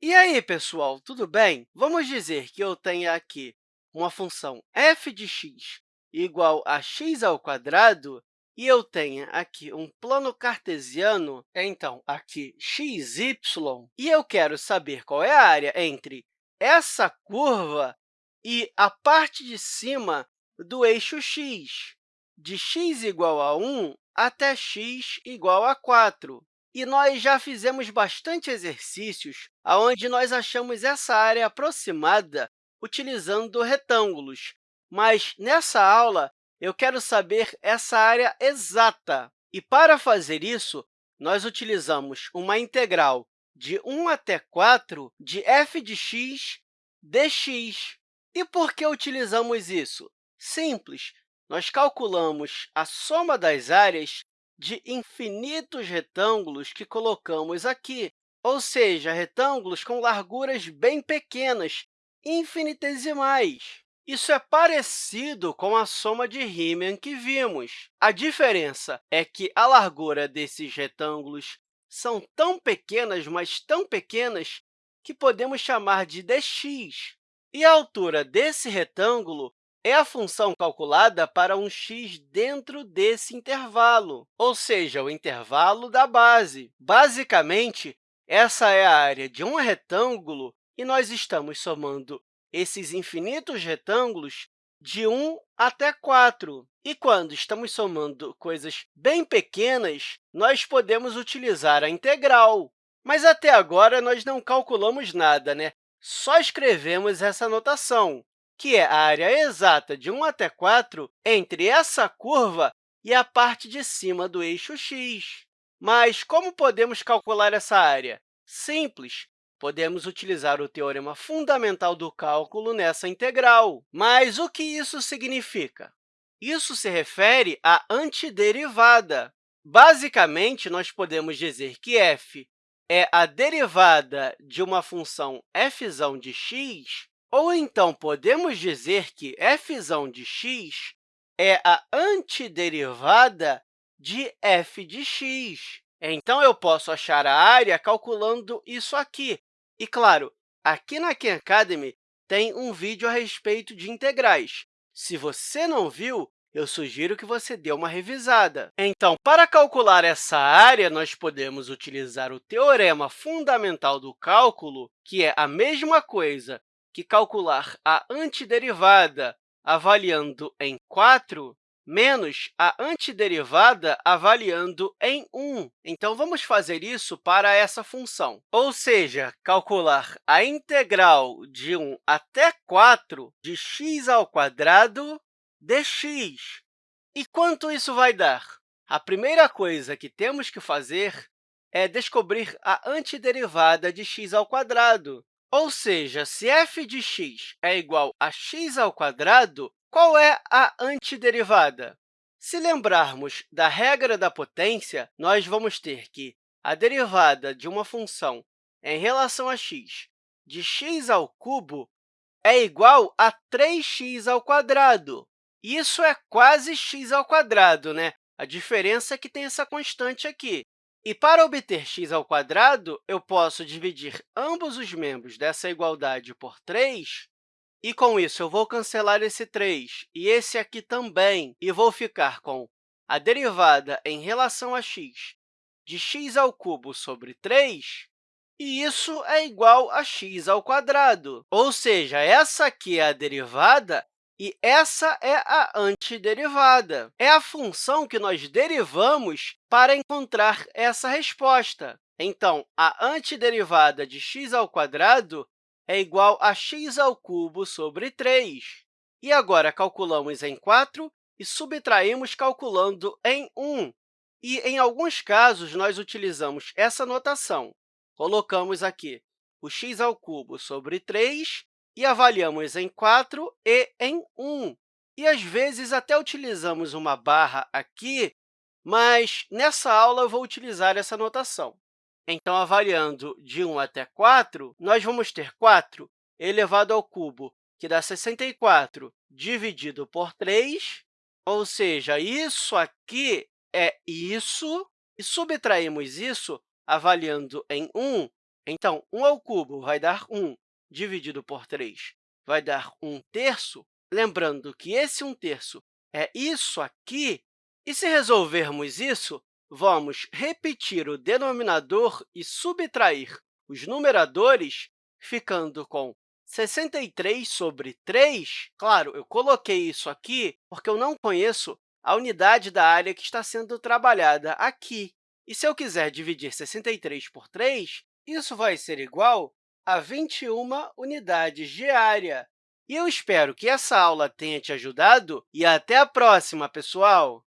E aí, pessoal, tudo bem? Vamos dizer que eu tenho aqui uma função f de x igual a x ao quadrado e eu tenha aqui um plano cartesiano, então, aqui x, y, e eu quero saber qual é a área entre essa curva e a parte de cima do eixo x, de x igual a 1 até x igual a 4. E nós já fizemos bastante exercícios onde nós achamos essa área aproximada utilizando retângulos. Mas, nessa aula, eu quero saber essa área exata. E, para fazer isso, nós utilizamos uma integral de 1 até 4 de f de x dx. E por que utilizamos isso? Simples, nós calculamos a soma das áreas de infinitos retângulos que colocamos aqui, ou seja, retângulos com larguras bem pequenas, infinitesimais. Isso é parecido com a soma de Riemann que vimos. A diferença é que a largura desses retângulos são tão pequenas, mas tão pequenas, que podemos chamar de dx. E a altura desse retângulo é a função calculada para um x dentro desse intervalo, ou seja, o intervalo da base. Basicamente, essa é a área de um retângulo e nós estamos somando esses infinitos retângulos de 1 até 4. E quando estamos somando coisas bem pequenas, nós podemos utilizar a integral. Mas até agora nós não calculamos nada, né? Só escrevemos essa notação que é a área exata de 1 até 4 entre essa curva e a parte de cima do eixo x. Mas como podemos calcular essa área? Simples, podemos utilizar o teorema fundamental do cálculo nessa integral. Mas o que isso significa? Isso se refere à antiderivada. Basicamente, nós podemos dizer que f é a derivada de uma função f de x ou então, podemos dizer que f de x é a antiderivada de f de x. Então, eu posso achar a área calculando isso aqui. E, claro, aqui na Khan Academy tem um vídeo a respeito de integrais. Se você não viu, eu sugiro que você dê uma revisada. Então, para calcular essa área, nós podemos utilizar o teorema fundamental do cálculo, que é a mesma coisa que calcular a antiderivada avaliando em 4 menos a antiderivada avaliando em 1. Então, vamos fazer isso para essa função, ou seja, calcular a integral de 1 até 4 de x ao quadrado dx. E quanto isso vai dar? A primeira coisa que temos que fazer é descobrir a antiderivada de x ao quadrado. Ou seja, se f de x é igual a x ao quadrado, qual é a antiderivada? Se lembrarmos da regra da potência, nós vamos ter que a derivada de uma função em relação a x de x ao cubo é igual a 3x ao quadrado. Isso é quase x ao quadrado, né? A diferença é que tem essa constante aqui. E para obter x ao quadrado, eu posso dividir ambos os membros dessa igualdade por 3, e, com isso, eu vou cancelar esse 3 e esse aqui também, e vou ficar com a derivada em relação a x de x ao cubo sobre 3, e isso é igual a x ao quadrado. Ou seja, essa aqui é a derivada e essa é a antiderivada. É a função que nós derivamos para encontrar essa resposta. Então, a antiderivada de x ao quadrado é igual a x ao cubo sobre 3. E agora, calculamos em 4 e subtraímos calculando em 1. E, em alguns casos, nós utilizamos essa notação. Colocamos aqui o x ao cubo sobre 3 e avaliamos em 4 e em 1. E, às vezes, até utilizamos uma barra aqui, mas nessa aula eu vou utilizar essa notação. Então, avaliando de 1 até 4, nós vamos ter 4 elevado ao cubo, que dá 64, dividido por 3, ou seja, isso aqui é isso, e subtraímos isso avaliando em 1, Então, 1 ao cubo vai dar 1, dividido por 3 vai dar 1 terço. Lembrando que esse 1 terço é isso aqui. E se resolvermos isso, vamos repetir o denominador e subtrair os numeradores, ficando com 63 sobre 3. Claro, eu coloquei isso aqui porque eu não conheço a unidade da área que está sendo trabalhada aqui. E se eu quiser dividir 63 por 3, isso vai ser igual a 21 unidades de área. E eu espero que essa aula tenha te ajudado e até a próxima, pessoal!